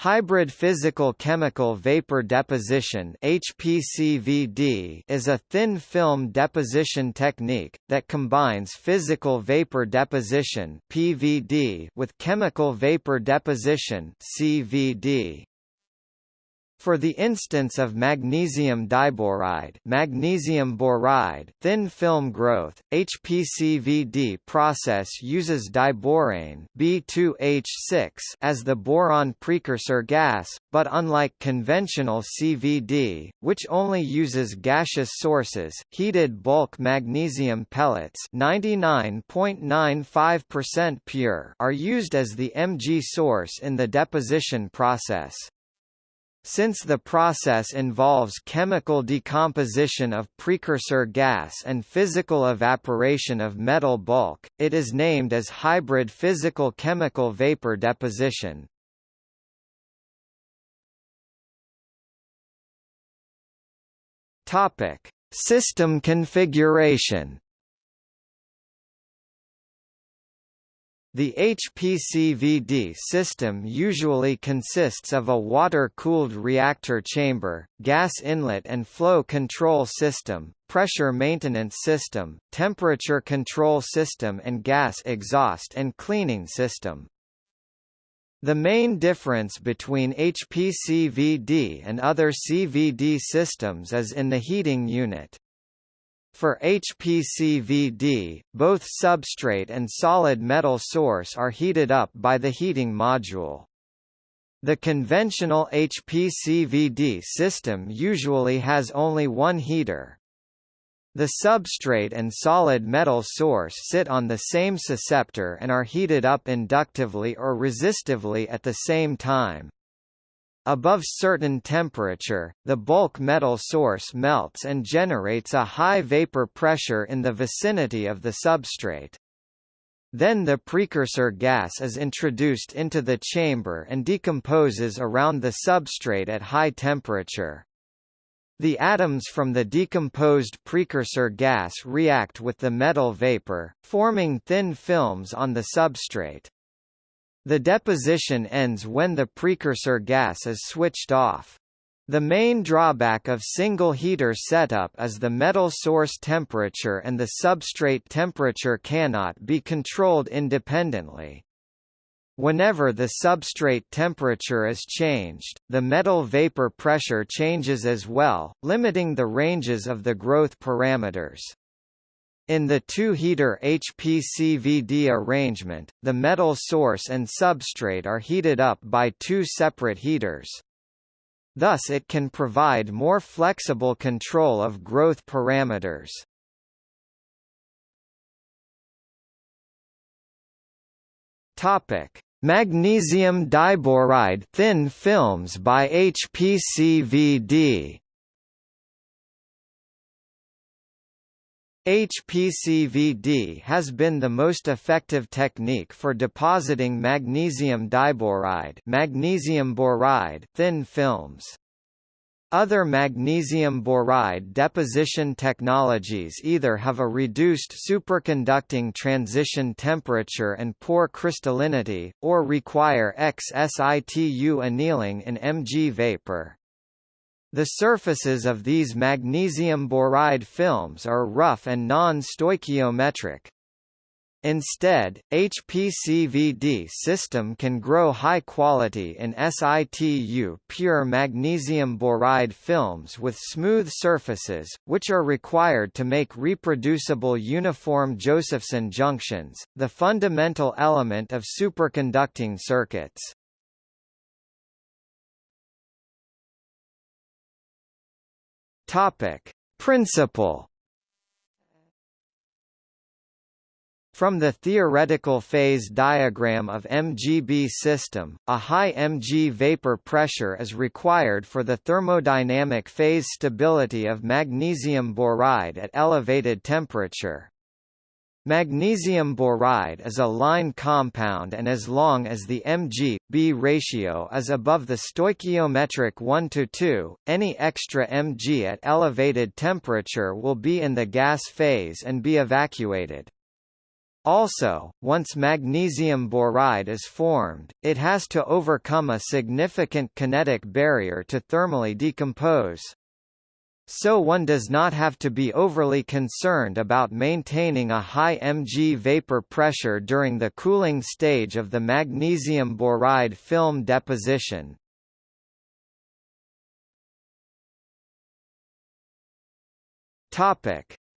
Hybrid physical-chemical vapor deposition HPCVD is a thin film deposition technique, that combines physical vapor deposition PVD with chemical vapor deposition CVD. For the instance of magnesium diboride, magnesium boride thin film growth, HPCVD process uses diborane B2H6 as the boron precursor gas, but unlike conventional CVD, which only uses gaseous sources, heated bulk magnesium pellets 99.95% pure are used as the MG source in the deposition process. Since the process involves chemical decomposition of precursor gas and physical evaporation of metal bulk, it is named as hybrid physical-chemical vapor deposition. System configuration The HPCVD system usually consists of a water-cooled reactor chamber, gas inlet and flow control system, pressure maintenance system, temperature control system and gas exhaust and cleaning system. The main difference between HPCVD and other CVD systems is in the heating unit. For HPCVD, both substrate and solid metal source are heated up by the heating module. The conventional HPCVD system usually has only one heater. The substrate and solid metal source sit on the same susceptor and are heated up inductively or resistively at the same time. Above certain temperature, the bulk metal source melts and generates a high vapor pressure in the vicinity of the substrate. Then the precursor gas is introduced into the chamber and decomposes around the substrate at high temperature. The atoms from the decomposed precursor gas react with the metal vapor, forming thin films on the substrate. The deposition ends when the precursor gas is switched off. The main drawback of single heater setup is the metal source temperature and the substrate temperature cannot be controlled independently. Whenever the substrate temperature is changed, the metal vapor pressure changes as well, limiting the ranges of the growth parameters. In the two-heater HPCVD arrangement, the metal source and substrate are heated up by two separate heaters. Thus it can provide more flexible control of growth parameters. Topic: Magnesium diboride thin films by HPCVD. HPCVD has been the most effective technique for depositing magnesium diboride, magnesium boride thin films. Other magnesium boride deposition technologies either have a reduced superconducting transition temperature and poor crystallinity, or require ex-situ annealing in Mg vapor. The surfaces of these magnesium boride films are rough and non-stoichiometric. Instead, HPCVD system can grow high quality in situ pure magnesium boride films with smooth surfaces, which are required to make reproducible uniform Josephson junctions, the fundamental element of superconducting circuits. Topic: Principle From the theoretical phase diagram of MGB system, a high Mg vapor pressure is required for the thermodynamic phase stability of magnesium boride at elevated temperature. Magnesium boride is a line compound and as long as the Mg-B ratio is above the stoichiometric 1 to 2, any extra Mg at elevated temperature will be in the gas phase and be evacuated. Also, once magnesium boride is formed, it has to overcome a significant kinetic barrier to thermally decompose. So one does not have to be overly concerned about maintaining a high mg vapor pressure during the cooling stage of the magnesium boride film deposition.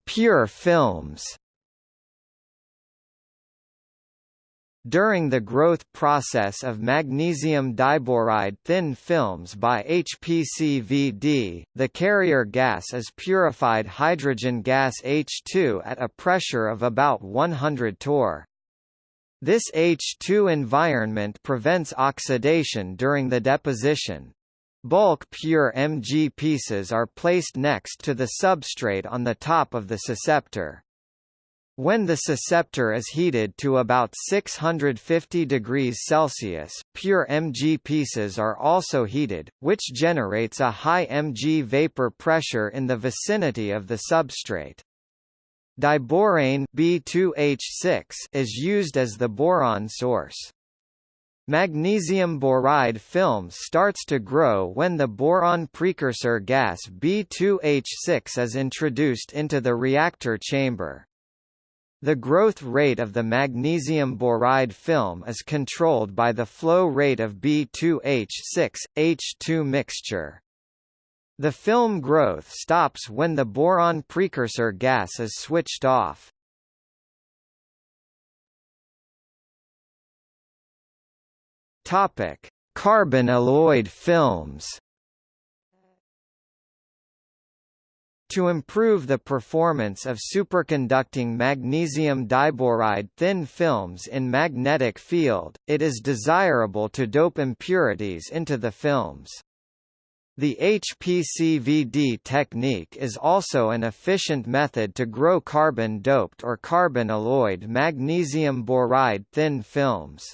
Pure films. During the growth process of magnesium diboride thin films by HPCVD, the carrier gas is purified hydrogen gas H2 at a pressure of about 100 torr. This H2 environment prevents oxidation during the deposition. Bulk pure Mg pieces are placed next to the substrate on the top of the susceptor. When the susceptor is heated to about 650 degrees Celsius, pure Mg pieces are also heated, which generates a high Mg vapor pressure in the vicinity of the substrate. Diborane B2H6 is used as the boron source. Magnesium boride film starts to grow when the boron precursor gas B2H6 is introduced into the reactor chamber. The growth rate of the magnesium boride film is controlled by the flow rate of B2H6, H2 mixture. The film growth stops when the boron precursor gas is switched off. Carbon alloyed films To improve the performance of superconducting magnesium diboride thin films in magnetic field, it is desirable to dope impurities into the films. The HPCVD technique is also an efficient method to grow carbon-doped or carbon-alloyed magnesium boride thin films.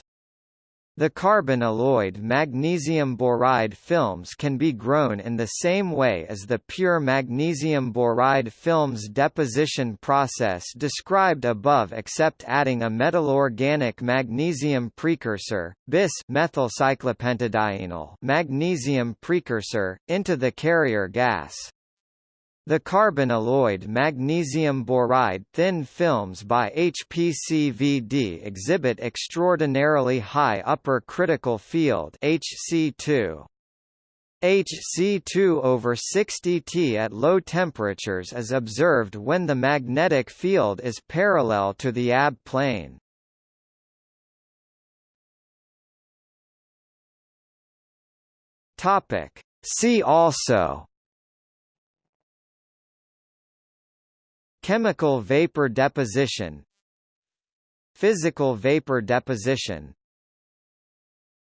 The carbon-alloyed magnesium boride films can be grown in the same way as the pure magnesium boride films deposition process described above except adding a metalorganic magnesium precursor, bis methylcyclopentadienyl magnesium precursor, into the carrier gas. The carbon-alloyed magnesium boride thin films by HPCVD exhibit extraordinarily high upper critical field HC2. HC2 over 60 T at low temperatures is observed when the magnetic field is parallel to the AB plane. Topic. See also Chemical vapor deposition Physical vapor deposition